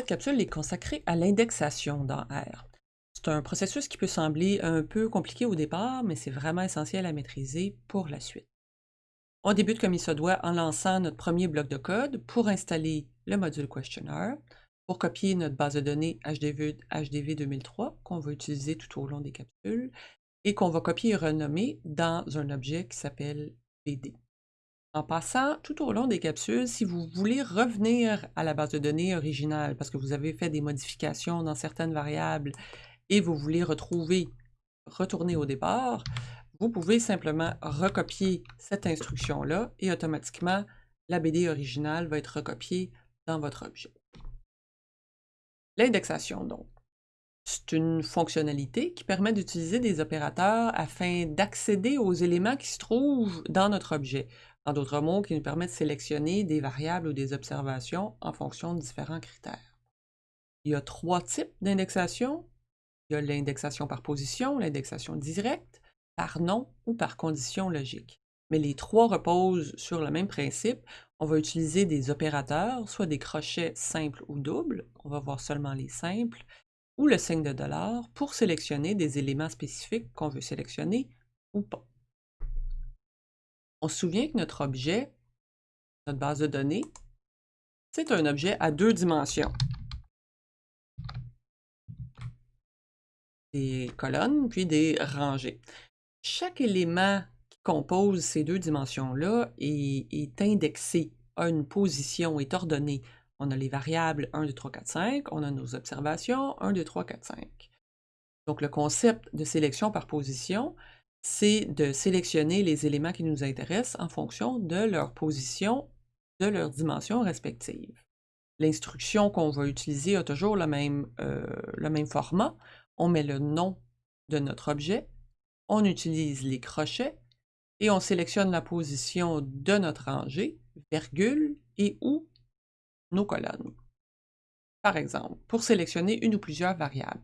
Cette capsule est consacrée à l'indexation dans R. C'est un processus qui peut sembler un peu compliqué au départ, mais c'est vraiment essentiel à maîtriser pour la suite. On débute comme il se doit en lançant notre premier bloc de code pour installer le module Questionnaire, pour copier notre base de données HDV, HDV 2003 qu'on va utiliser tout au long des capsules et qu'on va copier et renommer dans un objet qui s'appelle BD. En passant, tout au long des capsules, si vous voulez revenir à la base de données originale parce que vous avez fait des modifications dans certaines variables et vous voulez retrouver, retourner au départ, vous pouvez simplement recopier cette instruction-là et automatiquement, la BD originale va être recopiée dans votre objet. L'indexation, donc. C'est une fonctionnalité qui permet d'utiliser des opérateurs afin d'accéder aux éléments qui se trouvent dans notre objet. En d'autres mots, qui nous permet de sélectionner des variables ou des observations en fonction de différents critères. Il y a trois types d'indexation. Il y a l'indexation par position, l'indexation directe, par nom ou par condition logique. Mais les trois reposent sur le même principe. On va utiliser des opérateurs, soit des crochets simples ou doubles, on va voir seulement les simples, ou le signe de dollar pour sélectionner des éléments spécifiques qu'on veut sélectionner ou pas. On se souvient que notre objet, notre base de données, c'est un objet à deux dimensions. Des colonnes, puis des rangées. Chaque élément qui compose ces deux dimensions-là est, indexé, à une position, est ordonné. On a les variables 1, 2, 3, 4, 5, on a nos observations 1, 2, 3, 4, 5. Donc le concept de sélection par position, c'est de sélectionner les éléments qui nous intéressent en fonction de leur position, de leur dimension respective. L'instruction qu'on va utiliser a toujours le même, euh, le même format. On met le nom de notre objet, on utilise les crochets et on sélectionne la position de notre rangée, virgule et ou nos colonnes. Par exemple, pour sélectionner une ou plusieurs variables,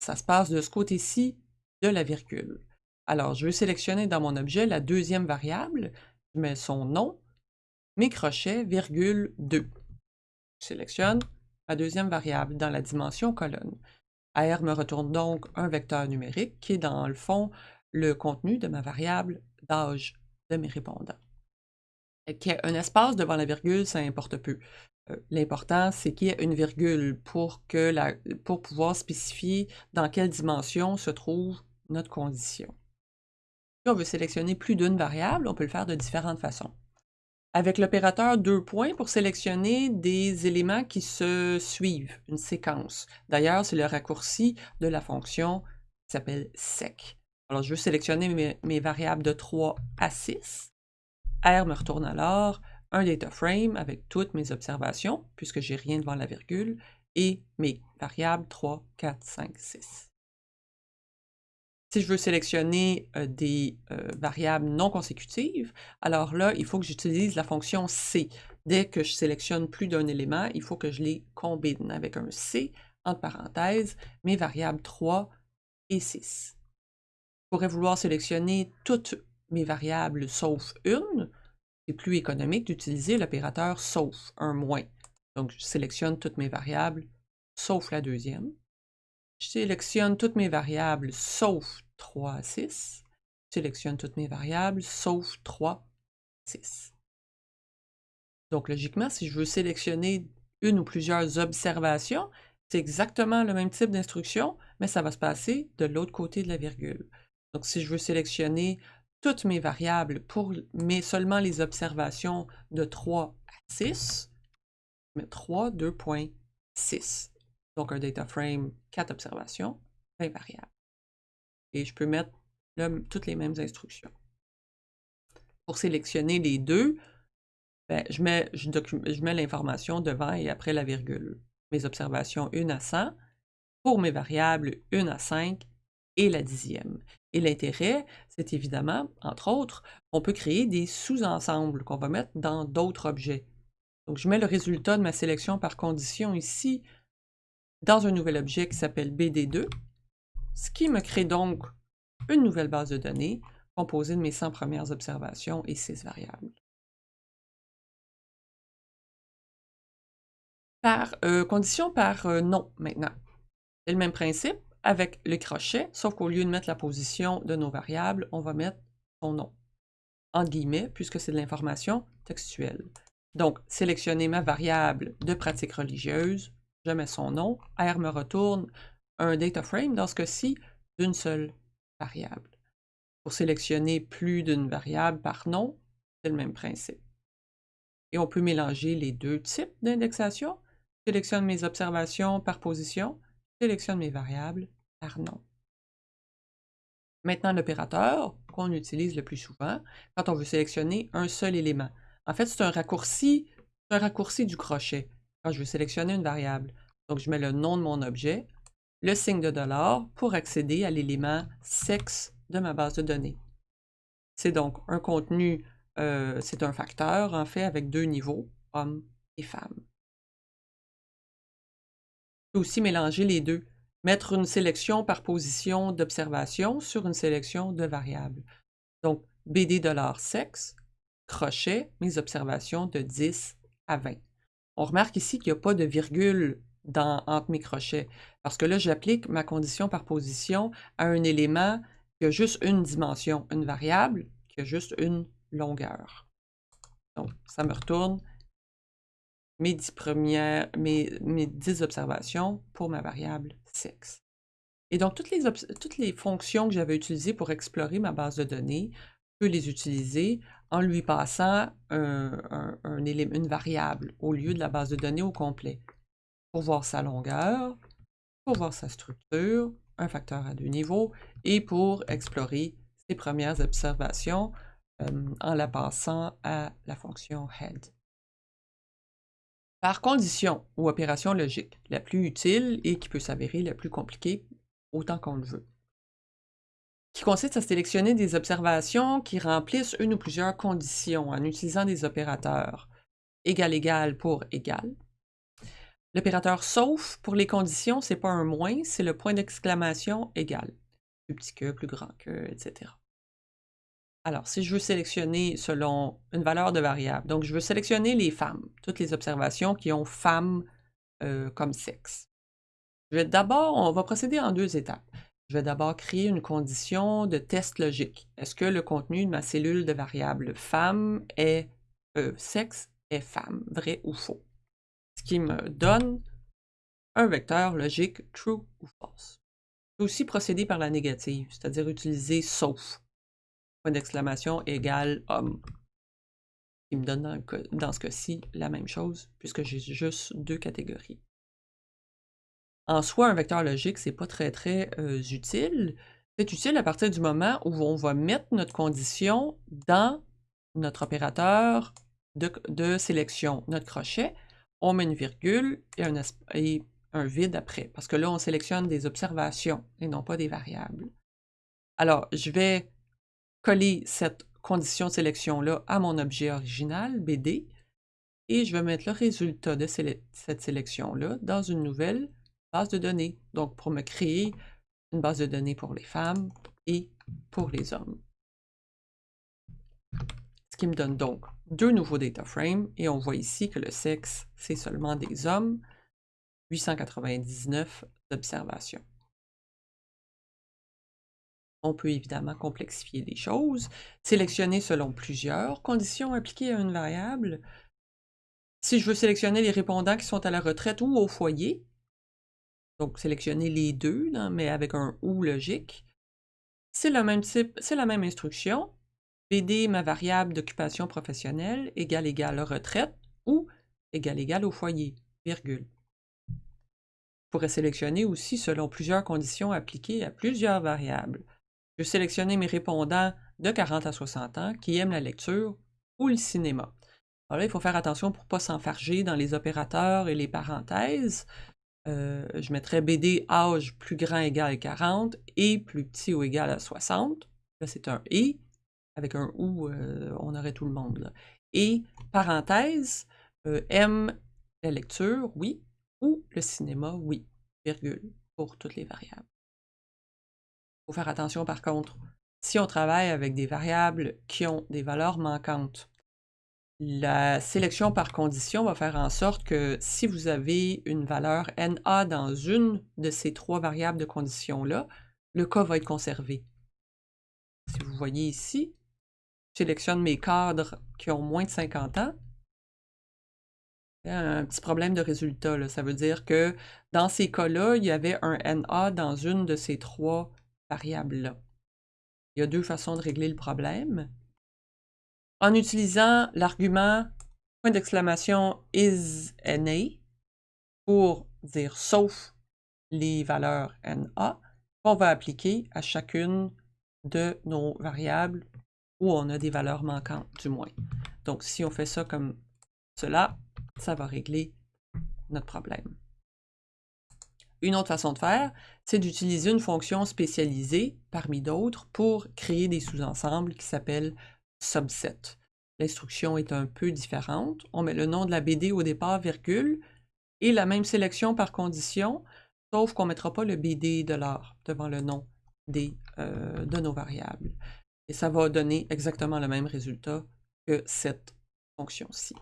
ça se passe de ce côté-ci de la virgule. Alors, je veux sélectionner dans mon objet la deuxième variable, je mets son nom, mes crochets, virgule 2. Je sélectionne ma deuxième variable dans la dimension colonne. AR me retourne donc un vecteur numérique qui est dans le fond le contenu de ma variable d'âge de mes répondants. Qu'il y ait un espace devant la virgule, ça importe peu. Euh, l'important, c'est qu'il y ait une virgule pour, que pour pouvoir spécifier dans quelle dimension se trouve notre condition on veut sélectionner plus d'une variable, on peut le faire de différentes façons. Avec l'opérateur deux points pour sélectionner des éléments qui se suivent, une séquence. D'ailleurs, c'est le raccourci de la fonction qui s'appelle sec. Alors, je veux sélectionner mes, variables de 3 à 6. R me retourne alors un data frame avec toutes mes observations, puisque j'ai rien devant la virgule, et mes variables 3, 4, 5, 6. Si je veux sélectionner des variables non consécutives, alors là, il faut que j'utilise la fonction C. Dès que je sélectionne plus d'un élément, il faut que je les combine avec un C, entre parenthèses, mes variables 3 et 6. Je pourrais vouloir sélectionner toutes mes variables sauf une. C'est plus économique d'utiliser l'opérateur sauf, un moins. Donc, je sélectionne toutes mes variables sauf la deuxième. Je sélectionne toutes mes variables sauf 3 à 6. Je sélectionne toutes mes variables sauf 3, 6. Donc logiquement, si je veux sélectionner une ou plusieurs observations, c'est exactement le même type d'instruction, mais ça va se passer de l'autre côté de la virgule. Donc si je veux sélectionner toutes mes variables mais seulement les observations de 3 à 6, je mets 3, 2.6. Donc, un data frame, 4 observations, 20 variables. Et je peux mettre toutes les mêmes instructions. Pour sélectionner les deux, ben, je mets, je mets l'information devant et après la virgule. Mes observations 1 à 100, pour mes variables 1 à 5 et la dixième. Et l'intérêt, c'est évidemment, entre autres, on peut créer des sous-ensembles qu'on va mettre dans d'autres objets. Donc, je mets le résultat de ma sélection par condition ici dans un nouvel objet qui s'appelle BD2, ce qui me crée donc une nouvelle base de données composée de mes 100 premières observations et 6 variables. Par euh, condition par euh, non maintenant. C'est le même principe avec le crochet, sauf qu'au lieu de mettre la position de nos variables, on va mettre son nom, en guillemets, puisque c'est de l'information textuelle. Donc, sélectionner ma variable de pratique religieuse, je mets son nom, R me retourne un data frame, dans ce cas-ci, d'une seule variable. Pour sélectionner plus d'une variable par nom, c'est le même principe. Et on peut mélanger les deux types d'indexation sélectionne mes observations par position, sélectionne mes variables par nom. Maintenant, l'opérateur qu'on utilise le plus souvent quand on veut sélectionner un seul élément. En fait, c'est un raccourci, un raccourci du crochet quand je veux sélectionner une variable. Donc, je mets le nom de mon objet, le signe de dollar pour accéder à l'élément sexe de ma base de données. C'est donc un contenu, euh, c'est un facteur en fait avec deux niveaux, hommes et femmes aussi mélanger les deux, mettre une sélection par position d'observation sur une sélection de variables. Donc, BD sexe, crochet, mes observations de 10 à 20. On remarque ici qu'il n'y a pas de virgule dans, entre mes crochets, parce que là, j'applique ma condition par position à un élément qui a juste une dimension, une variable qui a juste une longueur. Donc, ça me retourne mes 10 premières, mes, mes observations pour ma variable sexe. Et donc, toutes les, toutes les fonctions que j'avais utilisées pour explorer ma base de données, je peux les utiliser en lui passant un, élément, une variable au lieu de la base de données au complet. Pour voir sa longueur, pour voir sa structure, un facteur à deux niveaux, et pour explorer ses premières observations euh, en la passant à la fonction head. Par condition ou opération logique, la plus utile et qui peut s'avérer la plus compliquée autant qu'on le veut, qui consiste à sélectionner des observations qui remplissent une ou plusieurs conditions en utilisant des opérateurs égal égal pour égal. L'opérateur sauf pour les conditions, c'est pas un moins, c'est le point d'exclamation égal. Plus petit que, plus grand que, etc. Alors, si je veux sélectionner selon une valeur de variable, donc je veux sélectionner les femmes, toutes les observations qui ont femme euh, comme sexe. D'abord, on va procéder en deux étapes. Je vais d'abord créer une condition de test logique. Est-ce que le contenu de ma cellule de variable femme est euh, sexe est femme, vrai ou faux? Ce qui me donne un vecteur logique true ou false. Je peux aussi procéder par la négative, c'est-à-dire utiliser sauf point d'exclamation égale homme. Il me donne dans, ce cas-ci la même chose, puisque j'ai juste deux catégories. En soi, un vecteur logique, c'est pas très très euh, utile. C'est utile à partir du moment où on va mettre notre condition dans notre opérateur de, sélection, notre crochet. On met une virgule et un, et un vide après, parce que là, on sélectionne des observations et non pas des variables. Alors, je vais coller cette condition de sélection-là à mon objet original, BD, et je vais mettre le résultat de cette sélection-là dans une nouvelle base de données. Donc, pour me créer une base de données pour les femmes et pour les hommes. Ce qui me donne donc deux nouveaux data frames, et on voit ici que le sexe, c'est seulement des hommes, 899 observations. On peut évidemment complexifier les choses, sélectionner selon plusieurs conditions appliquées à une variable. Si je veux sélectionner les répondants qui sont à la retraite ou au foyer, donc sélectionner les deux, mais avec un ou logique, c'est le même type, c'est la même instruction. BD ma variable d'occupation professionnelle égale égale retraite ou égale égale au foyer, virgule. Je pourrais sélectionner aussi selon plusieurs conditions appliquées à plusieurs variables. Je vais sélectionner mes répondants de 40 à 60 ans qui aiment la lecture ou le cinéma. Alors là, il faut faire attention pour ne pas s'enfarger dans les opérateurs et les parenthèses. Euh, je mettrais BD âge plus grand égal 40 et plus petit ou égal à 60. Là, c'est un et. Avec un ou, euh, on aurait tout le monde. Et parenthèse, euh, aime la lecture, oui, ou le cinéma, oui, virgule, pour toutes les variables faut faire attention par contre. Si on travaille avec des variables qui ont des valeurs manquantes, La sélection par condition va faire en sorte que si vous avez une valeur NA dans une de ces trois variables de condition-là, le cas va être conservé. Si vous voyez ici, je sélectionne mes cadres qui ont moins de 50 ans. Il un petit problème de résultat. Ça veut dire que dans ces cas-là, il y avait un NA dans une de ces trois variables-là. Il y a deux façons de régler le problème en utilisant l'argument point d'exclamation is NA pour dire sauf les valeurs NA qu'on va appliquer à chacune de nos variables où on a des valeurs manquantes, du moins. Donc, si on fait ça comme cela, ça va régler notre problème. Une autre façon de faire, c'est d'utiliser une fonction spécialisée parmi d'autres pour créer des sous-ensembles qui s'appellent subset. L'instruction est un peu différente. On met le nom de la BD au départ, virgule, et la même sélection par condition, sauf qu'on ne mettra pas le BD de l'art devant le nom des, euh, de nos variables. Et ça va donner exactement le même résultat que cette fonction-ci.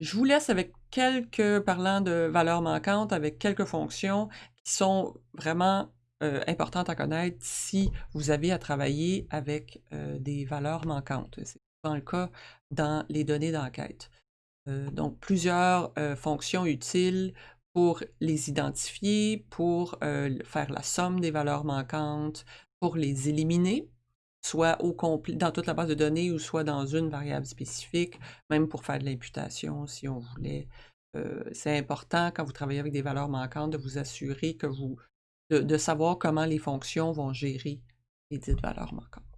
Je vous laisse avec quelques, parlant de valeurs manquantes, avec quelques fonctions qui sont vraiment euh, importante à connaître si vous avez à travailler avec euh, des valeurs manquantes. C'est souvent le cas dans les données d'enquête. Euh, donc, plusieurs fonctions utiles pour les identifier, pour faire la somme des valeurs manquantes, pour les éliminer, soit au dans toute la base de données ou soit dans une variable spécifique, même pour faire de l'imputation si on voulait. c'est important quand vous travaillez avec des valeurs manquantes de vous assurer que vous de, savoir comment les fonctions vont gérer les dites valeurs manquantes.